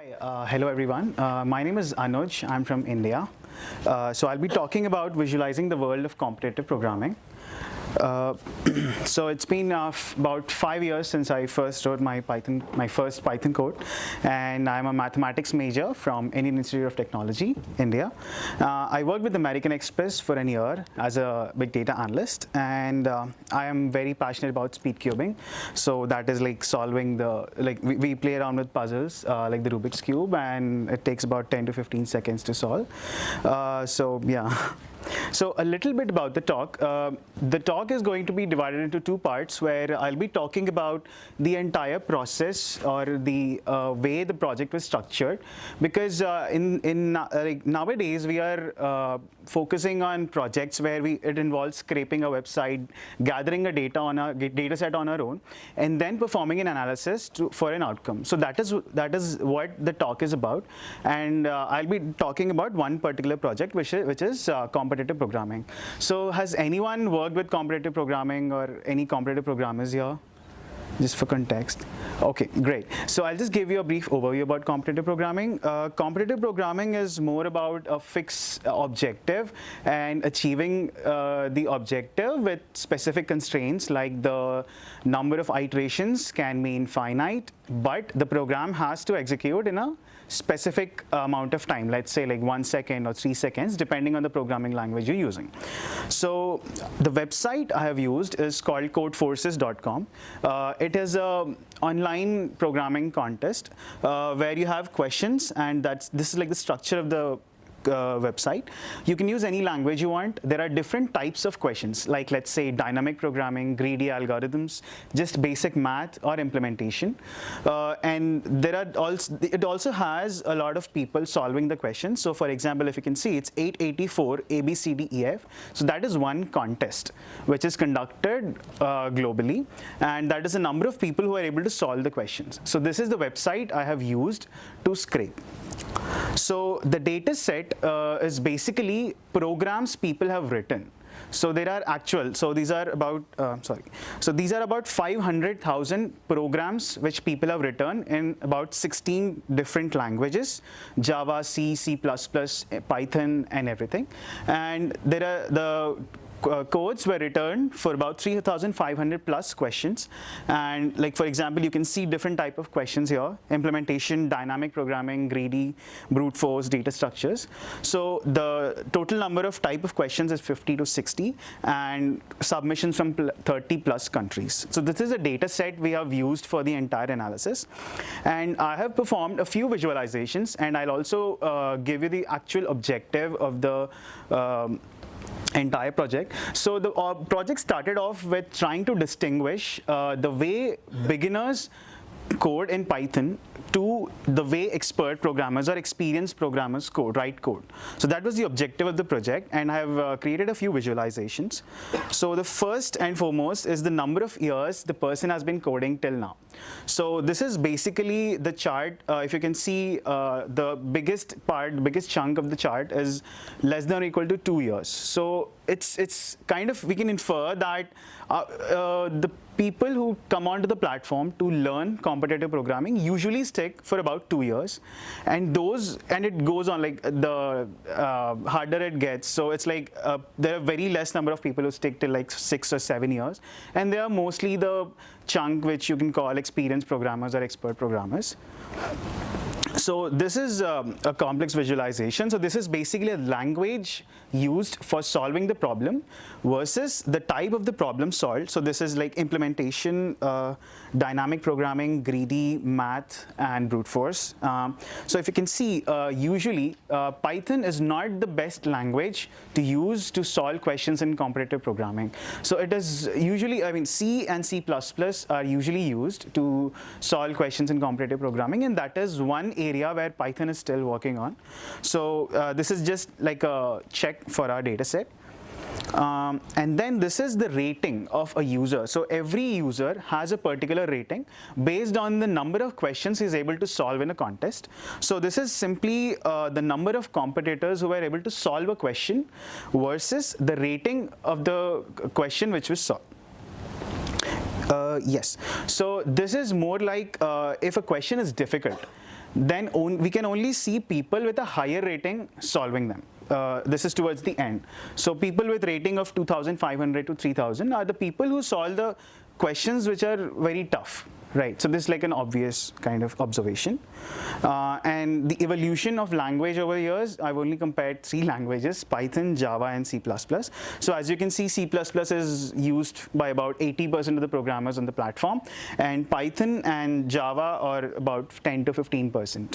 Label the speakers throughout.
Speaker 1: Hi, uh, hello everyone. Uh, my name is Anuj. I'm from India. Uh, so I'll be talking about visualizing the world of competitive programming. Uh, so it's been uh, about five years since I first wrote my Python, my first Python code, and I'm a mathematics major from Indian Institute of Technology, India. Uh, I worked with American Express for a year as a big data analyst, and uh, I am very passionate about speed cubing. So that is like solving the like we, we play around with puzzles uh, like the Rubik's cube, and it takes about 10 to 15 seconds to solve. So yeah. So a little bit about the talk. Uh, the talk is going to be divided into two parts where I'll be talking about the entire process or the uh, way the project was structured because uh, in, in uh, like nowadays we are uh, focusing on projects where we it involves scraping a website, gathering a data on a data set on our own and then performing an analysis to, for an outcome. So that is that is what the talk is about and uh, I'll be talking about one particular project which is, which is competitive programming. So has anyone worked with competitive programming or any competitive programmers here? Just for context. Okay, great. So I'll just give you a brief overview about competitive programming. Uh, competitive programming is more about a fixed objective and achieving uh, the objective with specific constraints like the number of iterations can be infinite, but the program has to execute in a specific amount of time, let's say like one second or three seconds, depending on the programming language you're using. So the website I have used is called codeforces.com. Uh, it is a online programming contest uh, where you have questions and that's this is like the structure of the uh, website. You can use any language you want. There are different types of questions, like let's say dynamic programming, greedy algorithms, just basic math or implementation. Uh, and there are also, it also has a lot of people solving the questions. So for example, if you can see, it's 884 A, B, C, D, E, F. So that is one contest, which is conducted uh, globally. And that is the number of people who are able to solve the questions. So this is the website I have used to scrape. So the data set uh, is basically programs people have written. So there are actual, so these are about, uh, sorry, so these are about 500,000 programs which people have written in about 16 different languages, Java, C, C++, Python and everything. And there are the uh, codes were returned for about 3,500 plus questions. And like, for example, you can see different type of questions here, implementation, dynamic programming, greedy, brute force, data structures. So the total number of type of questions is 50 to 60 and submissions from 30 plus countries. So this is a data set we have used for the entire analysis. And I have performed a few visualizations and I'll also uh, give you the actual objective of the um, entire project. So the uh, project started off with trying to distinguish uh, the way beginners code in Python to the way expert programmers or experienced programmers code, write code. So that was the objective of the project and I have uh, created a few visualizations. So the first and foremost is the number of years the person has been coding till now. So this is basically the chart. Uh, if you can see uh, the biggest part, biggest chunk of the chart is less than or equal to two years. So it's, it's kind of, we can infer that uh, uh, the people who come onto the platform to learn competitive programming usually stick for about two years. And those and it goes on like the uh, harder it gets. So it's like uh, there are very less number of people who stick till like six or seven years. And they are mostly the chunk which you can call experienced programmers or expert programmers so this is um, a complex visualization. So this is basically a language used for solving the problem versus the type of the problem solved. So this is like implementation, uh, dynamic programming, greedy, math, and brute force. Um, so if you can see, uh, usually uh, Python is not the best language to use to solve questions in competitive programming. So it is usually, I mean, C and C++ are usually used to solve questions in competitive programming, and that is one area where Python is still working on. So uh, this is just like a check for our data set. Um, and then this is the rating of a user. So every user has a particular rating based on the number of questions he's able to solve in a contest. So this is simply uh, the number of competitors who were able to solve a question versus the rating of the question which was solved. Uh, yes. So this is more like uh, if a question is difficult, then we can only see people with a higher rating solving them. Uh, this is towards the end. So people with rating of 2,500 to 3,000 are the people who solve the questions which are very tough. Right, so this is like an obvious kind of observation. Uh, and the evolution of language over years, I've only compared three languages, Python, Java, and C++. So as you can see, C++ is used by about 80% of the programmers on the platform, and Python and Java are about 10 to 15%.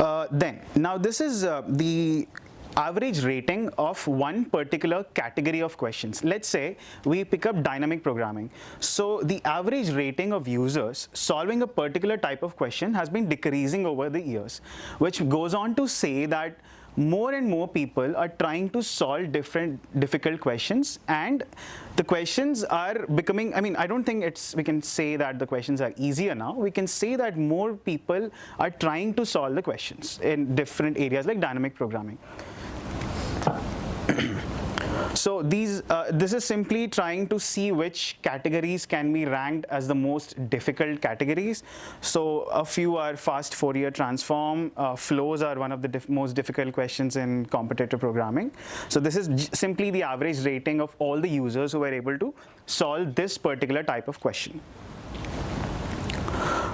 Speaker 1: Uh, then, now this is uh, the average rating of one particular category of questions. Let's say we pick up dynamic programming. So the average rating of users solving a particular type of question has been decreasing over the years, which goes on to say that more and more people are trying to solve different difficult questions and the questions are becoming i mean i don't think it's we can say that the questions are easier now we can say that more people are trying to solve the questions in different areas like dynamic programming so these, uh, this is simply trying to see which categories can be ranked as the most difficult categories. So a few are fast Fourier transform, uh, flows are one of the diff most difficult questions in competitive programming. So this is simply the average rating of all the users who were able to solve this particular type of question.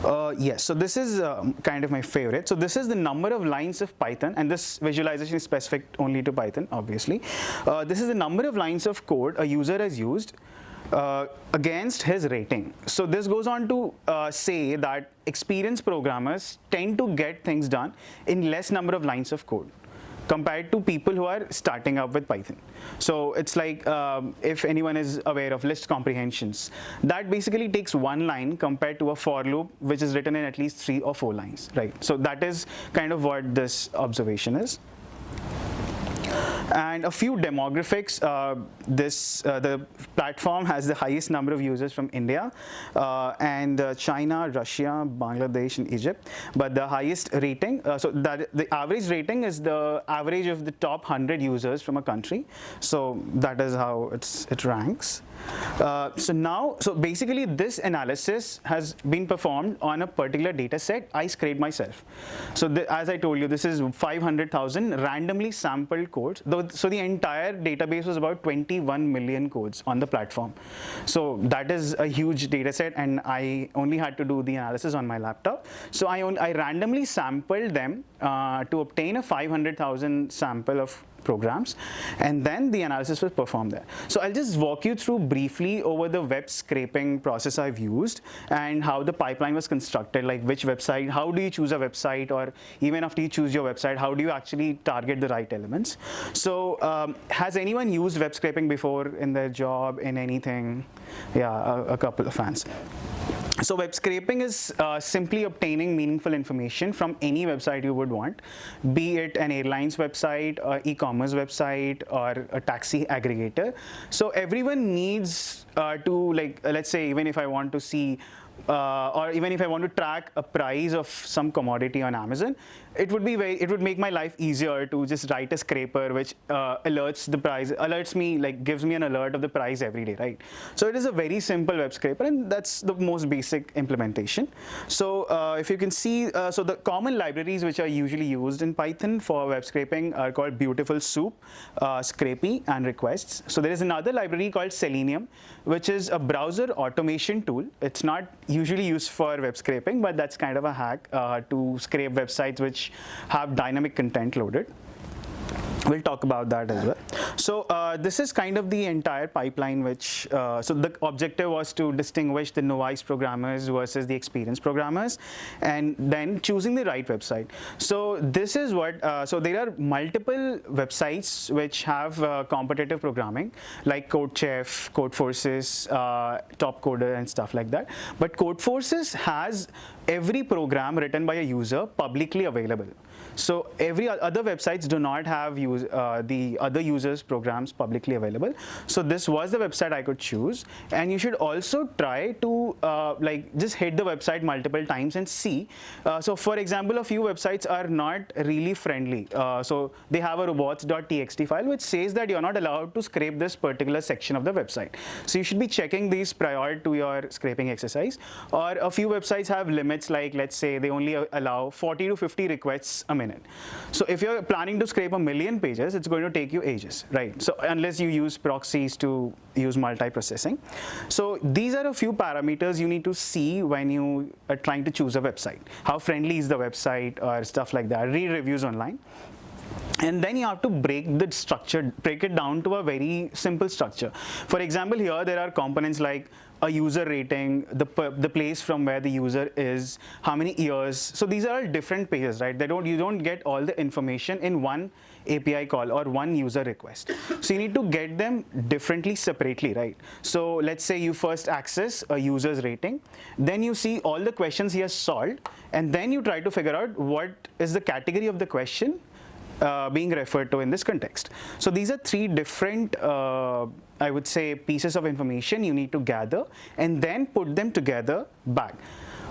Speaker 1: Uh, yes, so this is um, kind of my favorite. So this is the number of lines of Python, and this visualization is specific only to Python, obviously. Uh, this is the number of lines of code a user has used uh, against his rating. So this goes on to uh, say that experienced programmers tend to get things done in less number of lines of code compared to people who are starting up with Python. So it's like um, if anyone is aware of list comprehensions, that basically takes one line compared to a for loop, which is written in at least three or four lines, right? So that is kind of what this observation is. And a few demographics, uh, this uh, the platform has the highest number of users from India uh, and uh, China, Russia, Bangladesh, and Egypt. But the highest rating, uh, so that the average rating is the average of the top 100 users from a country. So that is how it's, it ranks. Uh, so now, so basically this analysis has been performed on a particular data set I scraped myself. So the, as I told you, this is 500,000 randomly sampled codes. So the entire database was about 21 million codes on the platform. So that is a huge data set and I only had to do the analysis on my laptop. So I, I randomly sampled them uh, to obtain a 500,000 sample of programs and then the analysis was performed there. So I'll just walk you through briefly over the web scraping process I've used and how the pipeline was constructed, like which website, how do you choose a website or even after you choose your website, how do you actually target the right elements. So um, has anyone used web scraping before in their job, in anything? Yeah, a, a couple of fans. So web scraping is uh, simply obtaining meaningful information from any website you would want, be it an airline's website, or e-commerce website, or a taxi aggregator. So everyone needs uh, to like, let's say even if I want to see uh, or even if I want to track a price of some commodity on Amazon, it would be very, it would make my life easier to just write a scraper which uh, alerts the price, alerts me, like gives me an alert of the price every day, right? So it is a very simple web scraper and that's the most basic implementation. So uh, if you can see, uh, so the common libraries which are usually used in Python for web scraping are called Beautiful Soup, uh, Scrapy, and Requests. So there is another library called Selenium, which is a browser automation tool. It's not usually used for web scraping, but that's kind of a hack uh, to scrape websites which have dynamic content loaded. We'll talk about that as well. So uh, this is kind of the entire pipeline which, uh, so the objective was to distinguish the novice programmers versus the experienced programmers and then choosing the right website. So this is what, uh, so there are multiple websites which have uh, competitive programming like CodeChef, Codeforces, uh, Topcoder and stuff like that. But Codeforces has every program written by a user publicly available. So every other websites do not have use uh, the other users programs publicly available. So this was the website I could choose. And you should also try to uh, like just hit the website multiple times and see. Uh, so for example, a few websites are not really friendly. Uh, so they have a robots.txt file which says that you're not allowed to scrape this particular section of the website. So you should be checking these prior to your scraping exercise. Or a few websites have limits like let's say they only allow 40 to 50 requests a minute. So if you're planning to scrape a million pages, it's going to take you ages, right? So unless you use proxies to use multi-processing. So these are a few parameters you need to see when you are trying to choose a website. How friendly is the website or stuff like that. Read reviews online. And then you have to break the structure, break it down to a very simple structure. For example, here there are components like a user rating, the, the place from where the user is, how many years. So these are all different pages, right? They don't, you don't get all the information in one API call or one user request. So you need to get them differently separately, right? So let's say you first access a user's rating, then you see all the questions he has solved, and then you try to figure out what is the category of the question uh, being referred to in this context. So these are three different, uh, I would say, pieces of information you need to gather and then put them together back.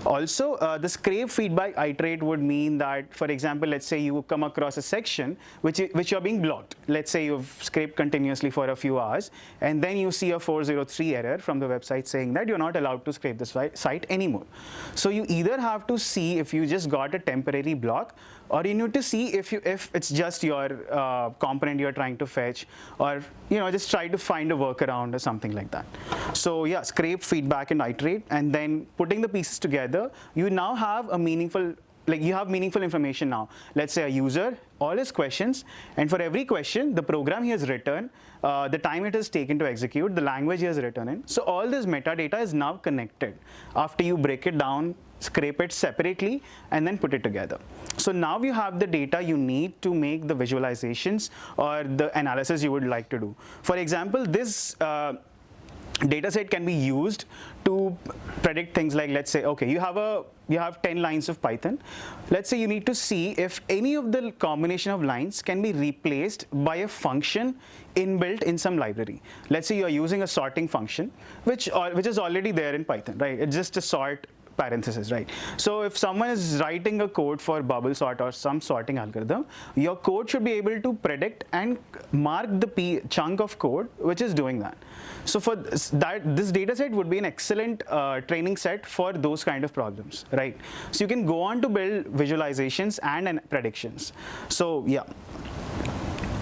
Speaker 1: Also, uh, the scrape feedback iterate would mean that, for example, let's say you come across a section which, which you're being blocked. Let's say you've scraped continuously for a few hours, and then you see a 403 error from the website saying that you're not allowed to scrape this site anymore. So you either have to see if you just got a temporary block or you need to see if you if it's just your uh, component you're trying to fetch or you know just try to find a workaround or something like that. So yeah scrape feedback and iterate and then putting the pieces together you now have a meaningful like you have meaningful information now. Let's say a user all his questions and for every question the program he has written uh, the time it has taken to execute the language he has written in. So all this metadata is now connected. After you break it down scrape it separately, and then put it together. So now you have the data you need to make the visualizations or the analysis you would like to do. For example, this uh, data set can be used to predict things like let's say okay you have a you have 10 lines of python let's say you need to see if any of the combination of lines can be replaced by a function inbuilt in some library let's say you are using a sorting function which which is already there in python right it's just a sort parenthesis, right? So if someone is writing a code for bubble sort or some sorting algorithm, your code should be able to predict and mark the chunk of code which is doing that. So for that, this data set would be an excellent uh, training set for those kind of problems, right? So you can go on to build visualizations and, and predictions. So yeah.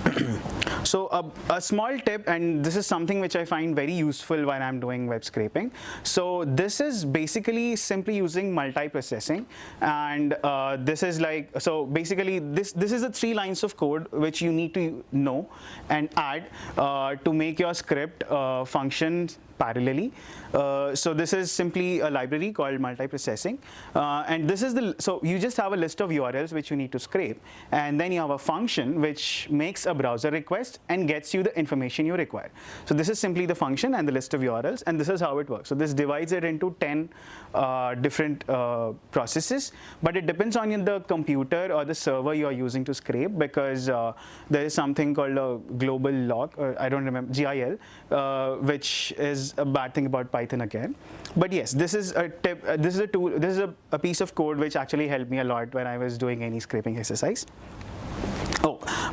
Speaker 1: So a, a, small tip, and this is something which I find very useful when I'm doing web scraping. So this is basically simply using multi-processing, and uh, this is like so basically this this is the three lines of code which you need to know and add uh, to make your script uh, function parallelly. Uh, so this is simply a library called multiprocessing. Uh, and this is the, so you just have a list of URLs which you need to scrape. And then you have a function which makes a browser request and gets you the information you require. So this is simply the function and the list of URLs. And this is how it works. So this divides it into 10 uh, different uh, processes. But it depends on the computer or the server you are using to scrape because uh, there is something called a global lock, or I don't remember, GIL, uh, which is a bad thing about Python again. But yes, this is a tip, uh, this is a tool, this is a, a piece of code which actually helped me a lot when I was doing any scraping exercise.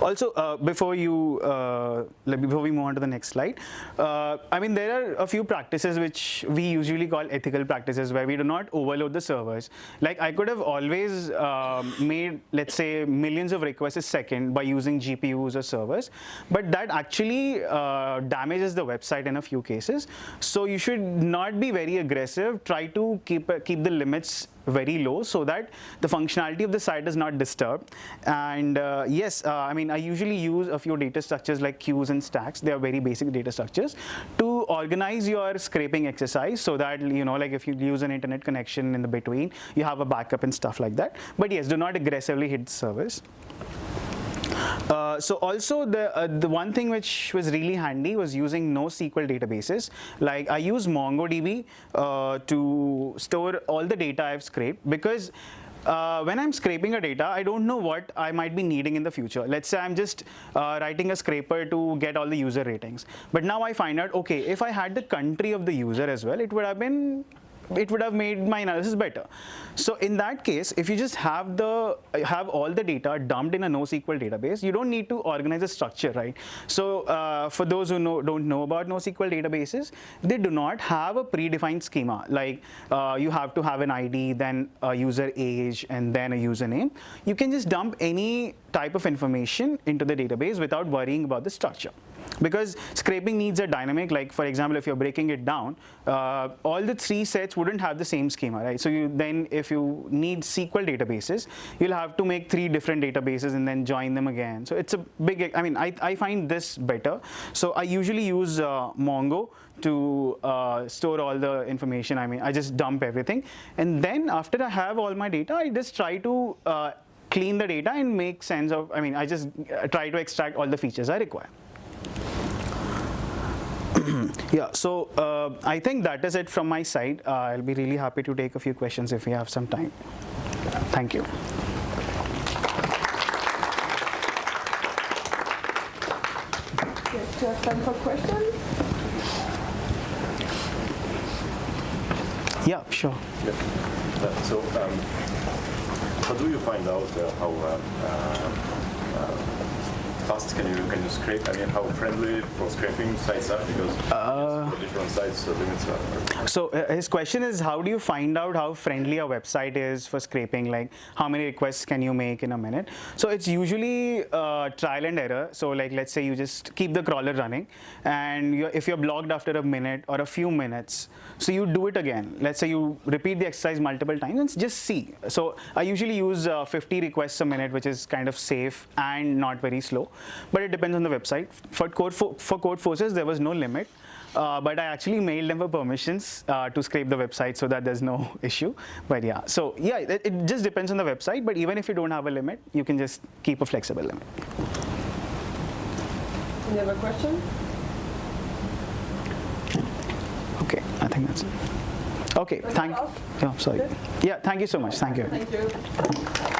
Speaker 1: Also uh, before you uh, before we move on to the next slide, uh, I mean there are a few practices which we usually call ethical practices where we do not overload the servers. Like I could have always um, made let's say millions of requests a second by using GPUs or servers, but that actually uh, damages the website in a few cases. So you should not be very aggressive. Try to keep keep the limits very low so that the functionality of the site is not disturbed. And uh, yes, uh, I mean, I usually use a few data structures like queues and stacks. They are very basic data structures to organize your scraping exercise so that, you know, like if you use an internet connection in the between, you have a backup and stuff like that. But yes, do not aggressively hit the servers. Uh, so also the uh, the one thing which was really handy was using NoSQL databases. Like I use MongoDB uh, to store all the data I've scraped because uh, when I'm scraping a data, I don't know what I might be needing in the future. Let's say I'm just uh, writing a scraper to get all the user ratings. But now I find out, okay, if I had the country of the user as well, it would have been it would have made my analysis better. So in that case, if you just have the have all the data dumped in a NoSQL database, you don't need to organize a structure, right? So uh, for those who know, don't know about NoSQL databases, they do not have a predefined schema. Like uh, you have to have an ID, then a user age, and then a username. You can just dump any type of information into the database without worrying about the structure because scraping needs a dynamic like for example if you're breaking it down uh, all the three sets wouldn't have the same schema right? So you then if you need SQL databases you'll have to make three different databases and then join them again. So it's a big I mean I, I find this better. So I usually use uh, Mongo to uh, store all the information. I mean I just dump everything. And then after I have all my data I just try to uh, clean the data and make sense of I mean I just uh, try to extract all the features I require yeah, so uh, I think that is it from my side. Uh, I'll be really happy to take a few questions if we have some time. Thank you.
Speaker 2: Yes, do you have time for questions?
Speaker 1: Yeah, sure.
Speaker 3: Yeah. Uh, So, um, how do you find out uh, how uh, uh, uh, fast can you can you scrape? I mean, how friendly for scraping sites are because for different sites the limits are.
Speaker 1: So uh, his question is, how do you find out how friendly a website is for scraping? Like, how many requests can you make in a minute? So it's usually uh, trial and error. So like, let's say you just keep the crawler running, and you're, if you're blocked after a minute or a few minutes, so you do it again. Let's say you repeat the exercise multiple times and just see. So I usually use uh, 50 requests a minute, which is kind of safe and not very slow. But it depends on the website. For code for, for Codeforces, there was no limit. Uh, but I actually mailed them for permissions uh, to scrape the website so that there's no issue. But yeah, so yeah, it, it, just depends on the website. But even if you don't have a limit, you can just keep a flexible limit.
Speaker 2: Any other question?
Speaker 1: Okay, I think that's it. Okay, thank. Yeah, sorry. Yeah, thank you so much. Thank you.
Speaker 2: Thank you.